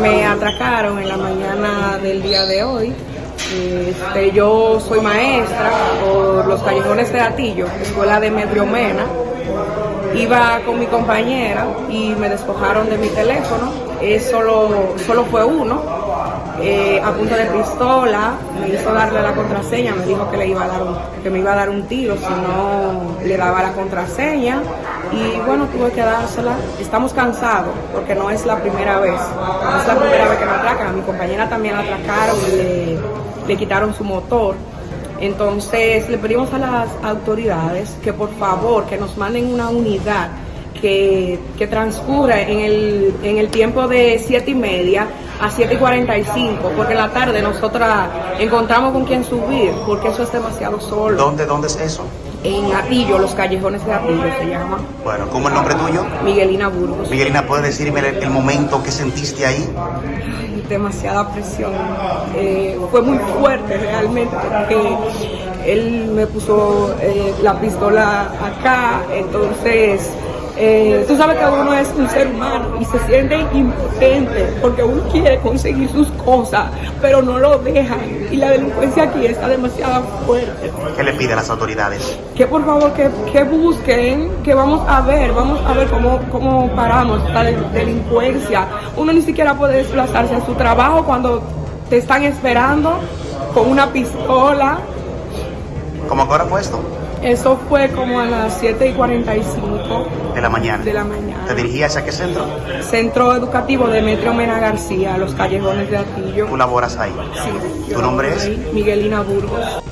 Me atracaron en la mañana del día de hoy. Este, yo soy maestra por los callejones de Atillo, escuela de Medriomena. Iba con mi compañera y me despojaron de mi teléfono. Es solo, solo fue uno. Eh, a punto de pistola, me hizo darle la contraseña, me dijo que, le iba a dar que me iba a dar un tiro si no le daba la contraseña y bueno, tuve que dársela. Estamos cansados porque no es la primera vez, no es la primera vez que me atracan, a mi compañera también la atracaron y le, le quitaron su motor. Entonces le pedimos a las autoridades que por favor que nos manden una unidad que, que transcurra en el, en el tiempo de siete y media a 7 y 45, porque en la tarde nosotras encontramos con quién subir, porque eso es demasiado solo. ¿Dónde, dónde es eso? En Atillo, los callejones de Atillo se llama. Bueno, ¿cómo es el nombre tuyo? Miguelina Burgos. Miguelina, ¿puedes decirme el, el momento que sentiste ahí? Ay, demasiada presión. Eh, fue muy fuerte realmente porque él me puso eh, la pistola acá, entonces eh, tú sabes que uno es un ser humano y se siente impotente porque uno quiere conseguir sus cosas, pero no lo dejan. Y la delincuencia aquí está demasiado fuerte. ¿Qué le pide a las autoridades? Que por favor que, que busquen, que vamos a ver, vamos a ver cómo, cómo paramos la del- delincuencia. Uno ni siquiera puede desplazarse a su trabajo cuando te están esperando con una pistola. ¿Cómo a qué hora fue esto? Eso fue como a las 7 y 45 De la mañana. de la mañana. ¿Te dirigías a qué centro? Centro Educativo Demetrio Mena García, Los Callejones de Atillo. Tú laboras ahí. Sí, ¿Tu nombre ahí, Miguelina Burgos.